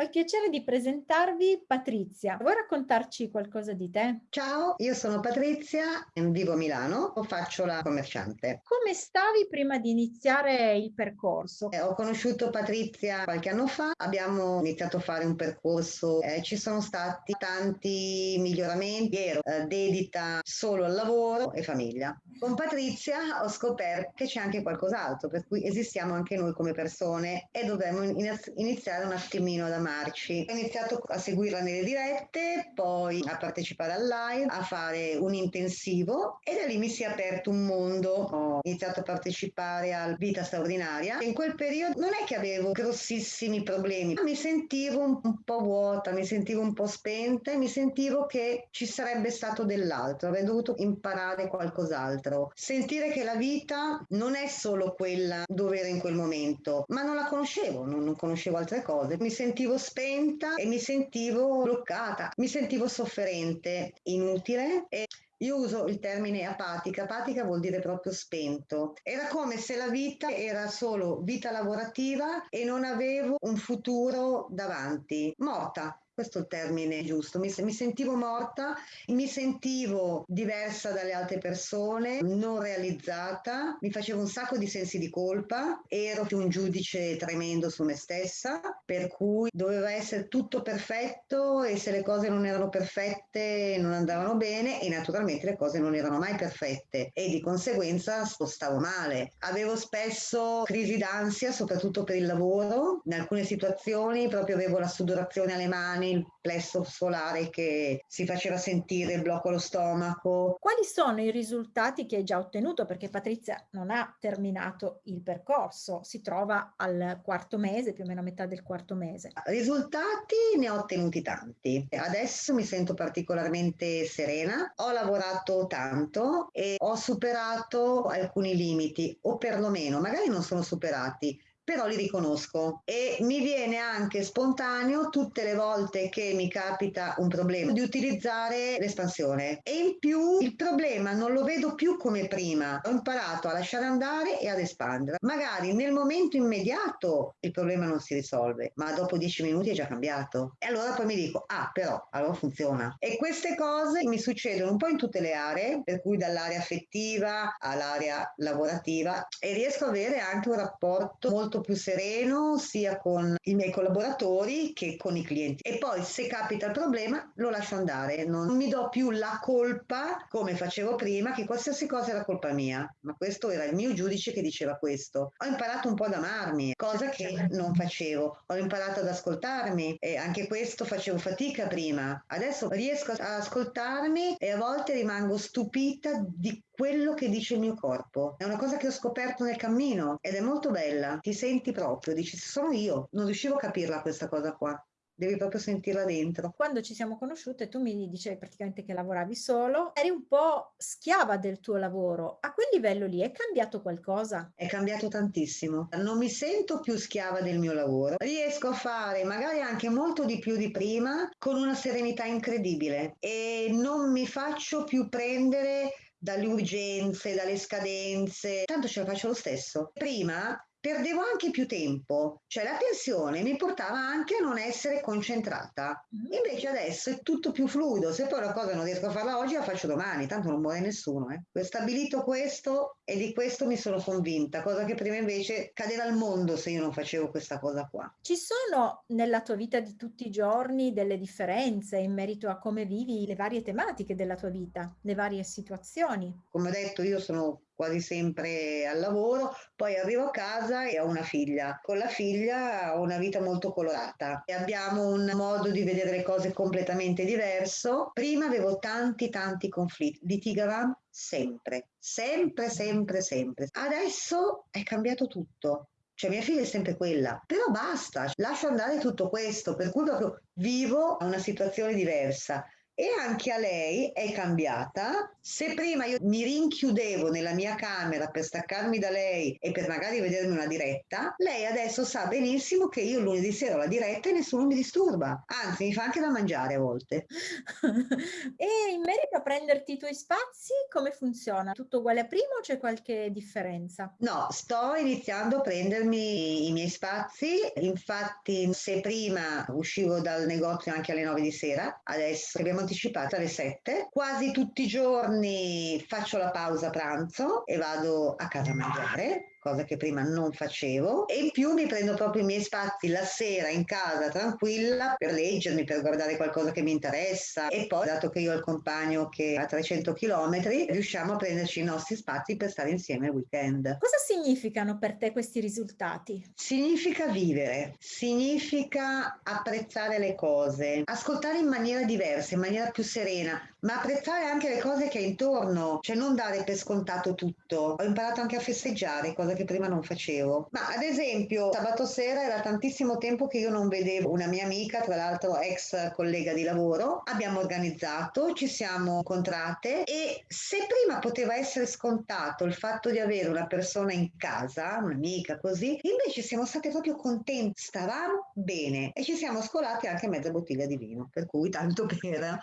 Ho il piacere di presentarvi Patrizia. Vuoi raccontarci qualcosa di te? Ciao, io sono Patrizia, vivo a Milano, faccio la commerciante. Come stavi prima di iniziare il percorso? Eh, ho conosciuto Patrizia qualche anno fa, abbiamo iniziato a fare un percorso, eh, ci sono stati tanti miglioramenti, ero eh, dedita solo al lavoro e famiglia. Con Patrizia ho scoperto che c'è anche qualcos'altro, per cui esistiamo anche noi come persone e dovremmo iniziare un attimino ad fermarci. Ho iniziato a seguirla nelle dirette, poi a partecipare al live, a fare un intensivo e da lì mi si è aperto un mondo. Ho iniziato a partecipare al Vita Straordinaria. In quel periodo non è che avevo grossissimi problemi, mi sentivo un po' vuota, mi sentivo un po' spenta e mi sentivo che ci sarebbe stato dell'altro, avrei dovuto imparare qualcos'altro. Sentire che la vita non è solo quella dove ero in quel momento, ma non la conoscevo, non, non conoscevo altre cose. Mi sentivo spenta e mi sentivo bloccata, mi sentivo sofferente, inutile e io uso il termine apatica, apatica vuol dire proprio spento. Era come se la vita era solo vita lavorativa e non avevo un futuro davanti, morta questo è il termine giusto, mi, mi, sentivo morta, mi sentivo diversa dalle altre persone, non realizzata, mi facevo un sacco di sensi di colpa, ero un giudice tremendo su me stessa, per cui doveva essere tutto perfetto e se le cose non erano perfette non andavano bene e naturalmente le cose non erano mai perfette e di conseguenza stavo male. Avevo spesso crisi d'ansia, soprattutto per il lavoro, in alcune situazioni proprio avevo la sudorazione alle mani, il plesso solare che si faceva sentire, il blocco allo stomaco. Quali sono i risultati che hai già ottenuto? Perché Patrizia non ha terminato il percorso, si trova al quarto mese, più o meno a metà del quarto mese. Risultati ne ho ottenuti tanti. Adesso mi sento particolarmente serena, ho lavorato tanto e ho superato alcuni limiti, o perlomeno, magari non sono superati, però li riconosco. E mi viene anche spontaneo tutte le volte che mi capita un problema di utilizzare l'espansione. E in più il problema non lo vedo più come prima. Ho imparato a lasciare andare e ad espandere. Magari nel momento immediato il problema non si risolve ma dopo dieci minuti è già cambiato. E allora poi mi dico ah però allora funziona. E queste cose mi succedono un po' in tutte le aree per cui dall'area affettiva all'area lavorativa e riesco ad avere anche un rapporto molto più sereno sia con i miei collaboratori che con i clienti. E poi se capita il problema lo lascio andare, non mi do più la colpa come facevo prima che qualsiasi cosa era colpa mia, ma questo era il mio giudice che diceva questo. Ho imparato un po' ad amarmi, cosa che non facevo. Ho imparato ad ascoltarmi e anche questo facevo fatica prima. Adesso riesco ad ascoltarmi e a volte rimango stupita di quello che dice il mio corpo. È una cosa che ho scoperto nel cammino ed è molto bella. Ti senti proprio, dici sono io. Non riuscivo a capirla questa cosa qua devi proprio sentirla dentro. Quando ci siamo conosciute tu mi dicevi praticamente che lavoravi solo, eri un po' schiava del tuo lavoro. A quel livello lì è cambiato qualcosa? È cambiato tantissimo. Non mi sento più schiava del mio lavoro. Riesco a fare magari anche molto di più di prima con una serenità incredibile e non mi faccio più prendere dalle urgenze, dalle scadenze, tanto ce la faccio lo stesso. Prima perdevo anche più tempo, cioè la tensione mi portava anche a non essere concentrata. Mm-hmm. Invece adesso è tutto più fluido, se poi la cosa non riesco a farla oggi la faccio domani, tanto non muore nessuno. Eh. Ho stabilito questo e di questo mi sono convinta, cosa che prima invece cadeva al mondo se io non facevo questa cosa qua. Ci sono nella tua vita di tutti i giorni delle differenze in merito a come vivi le varie tematiche della tua vita, le varie situazioni? Come ho detto, io sono quasi sempre al lavoro, poi arrivo a casa e ho una figlia. Con la figlia ho una vita molto colorata e abbiamo un modo di vedere le cose completamente diverso. Prima avevo tanti tanti conflitti, litigavamo sempre, sempre, sempre, sempre. Adesso è cambiato tutto. Cioè mia figlia è sempre quella, però basta, lascio andare tutto questo, per cui proprio vivo una situazione diversa e anche a lei è cambiata. Se prima io mi rinchiudevo nella mia camera per staccarmi da lei e per magari vedermi una diretta, lei adesso sa benissimo che io lunedì sera ho la diretta e nessuno mi disturba. Anzi, mi fa anche da mangiare a volte. e in merito a prenderti i tuoi spazi, come funziona? Tutto uguale a prima o c'è qualche differenza? No, sto iniziando a prendermi i miei spazi. Infatti, se prima uscivo dal negozio anche alle 9 di sera, adesso abbiamo anticipato alle 7. Quasi tutti i giorni faccio la pausa pranzo e vado a casa a mangiare cosa che prima non facevo e in più mi prendo proprio i miei spazi la sera in casa tranquilla per leggermi, per guardare qualcosa che mi interessa e poi dato che io ho il compagno che ha 300 km riusciamo a prenderci i nostri spazi per stare insieme il weekend. Cosa significano per te questi risultati? Significa vivere, significa apprezzare le cose, ascoltare in maniera diversa, in maniera più serena, ma apprezzare anche le cose che hai intorno, cioè non dare per scontato tutto. Ho imparato anche a festeggiare, cosa che prima non facevo. Ma ad esempio, sabato sera era tantissimo tempo che io non vedevo una mia amica, tra l'altro ex collega di lavoro. Abbiamo organizzato, ci siamo incontrate e se prima poteva essere scontato il fatto di avere una persona in casa, un'amica così, invece siamo state proprio contenti, stavamo bene e ci siamo scolati anche mezza bottiglia di vino, per cui tanto per.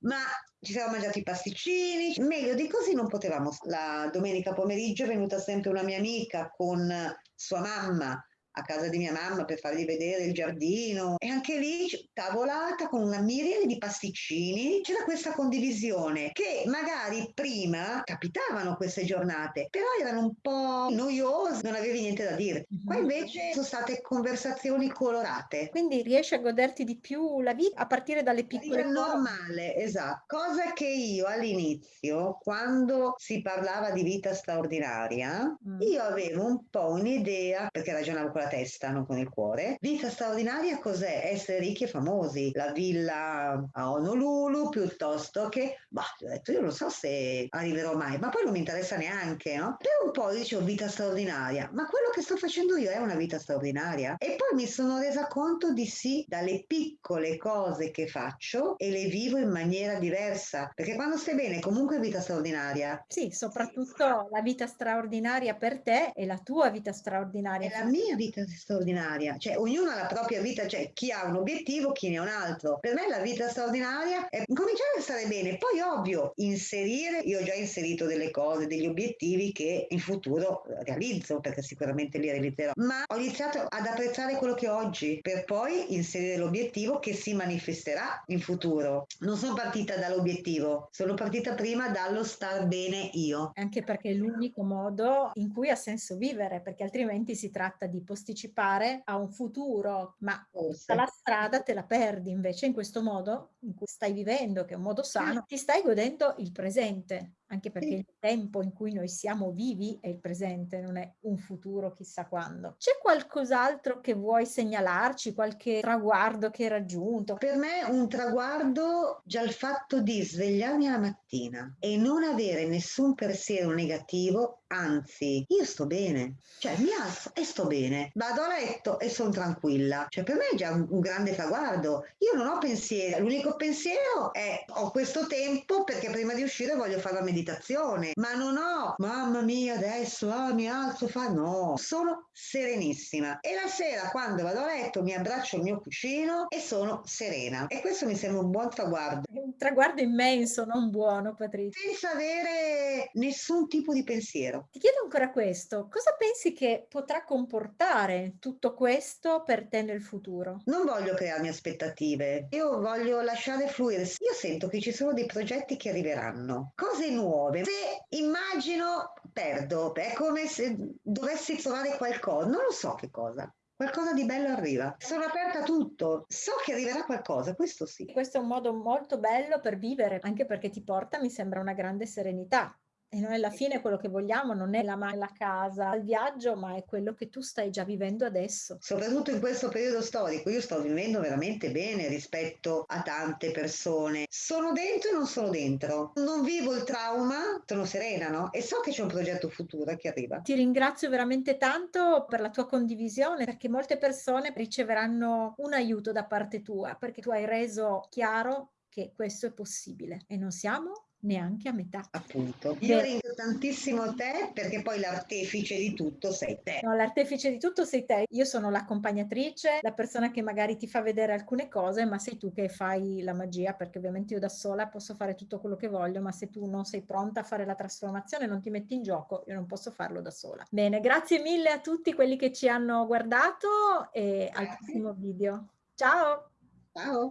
Ma ci siamo mangiati i pasticcini, meglio di così non potevamo. La domenica pomeriggio è venuta sempre una mia amica con sua mamma a casa di mia mamma per fargli vedere il giardino. E anche lì tavolata con una miriade di pasticcini c'era questa condivisione che magari prima capitavano queste giornate però erano un po' noiose non avevi niente da dire. Qua mhm. invece sono state conversazioni colorate. Quindi riesci a goderti di più la vita a partire dalle piccole cose? normale esatto. Cosa che io all'inizio quando si parlava di vita straordinaria mm. io avevo un po' un'idea perché ragionavo con la testa, non con il cuore. Vita straordinaria cos'è? Essere ricchi e famosi. La villa a Honolulu piuttosto che, bah, ho detto io non so se arriverò mai, ma poi non mi interessa neanche, no? Per un po' dicevo vita straordinaria, ma quello che sto facendo io è una vita straordinaria. E poi mi sono resa conto di sì dalle piccole cose che faccio e le vivo in maniera diversa, perché quando stai bene comunque è vita straordinaria. Sì, soprattutto la vita straordinaria per te è la tua vita straordinaria. È la mia vita vita straordinaria, cioè ognuno ha la propria vita, cioè chi ha un obiettivo, chi ne ha un altro. Per me la vita straordinaria è cominciare a stare bene, poi ovvio inserire, io ho già inserito delle cose, degli obiettivi che in futuro realizzo, perché sicuramente li realizzerò, ma ho iniziato ad apprezzare quello che ho oggi per poi inserire l'obiettivo che si manifesterà in futuro. Non sono partita dall'obiettivo, sono partita prima dallo star bene io. Anche perché è l'unico modo in cui ha senso vivere, perché altrimenti si tratta di posticipare posticipare a un futuro, ma tutta la strada te la perdi invece in questo modo in cui stai vivendo, che è un modo sano, ti stai godendo il presente anche perché il tempo in cui noi siamo vivi è il presente, non è un futuro chissà quando. C'è qualcos'altro che vuoi segnalarci, qualche traguardo che hai raggiunto? Per me un traguardo già il fatto di svegliarmi la mattina e non avere nessun pensiero negativo, anzi, io sto bene, cioè mi alzo e sto bene, vado a letto e sono tranquilla, cioè per me è già un, un grande traguardo. Io non ho pensieri, l'unico pensiero è ho questo tempo perché prima di uscire voglio fare la meditazione meditazione, ma non ho, mamma mia, adesso ah, mi alzo, fa no, sono serenissima. E la sera quando vado a letto mi abbraccio il mio cuscino e sono serena. E questo mi sembra un buon traguardo. Un traguardo immenso, non buono, Patrizia. Senza avere nessun tipo di pensiero. Ti chiedo ancora questo, cosa pensi che potrà comportare tutto questo per te nel futuro? Non voglio crearmi aspettative, io voglio lasciare fluire. Io sento che ci sono dei progetti che arriveranno, cose nuove nuove. Se immagino, perdo, è come se dovessi trovare qualcosa, non lo so che cosa. Qualcosa di bello arriva. Sono aperta a tutto. So che arriverà qualcosa, questo sì. Questo è un modo molto bello per vivere, anche perché ti porta, mi sembra, una grande serenità. E noi alla fine quello che vogliamo non è la, la casa, il viaggio, ma è quello che tu stai già vivendo adesso. Soprattutto in questo periodo storico, io sto vivendo veramente bene rispetto a tante persone. Sono dentro e non sono dentro. Non vivo il trauma, sono serena, no? E so che c'è un progetto futuro che arriva. Ti ringrazio veramente tanto per la tua condivisione, perché molte persone riceveranno un aiuto da parte tua, perché tu hai reso chiaro che questo è possibile e non siamo neanche a metà. Appunto. Io ringrazio tantissimo te perché poi l'artefice di tutto sei te. No, l'artefice di tutto sei te. Io sono l'accompagnatrice, la persona che magari ti fa vedere alcune cose, ma sei tu che fai la magia, perché ovviamente io da sola posso fare tutto quello che voglio, ma se tu non sei pronta a fare la trasformazione, non ti metti in gioco, io non posso farlo da sola. Bene, grazie mille a tutti quelli che ci hanno guardato e grazie. al prossimo video. Ciao! Ciao!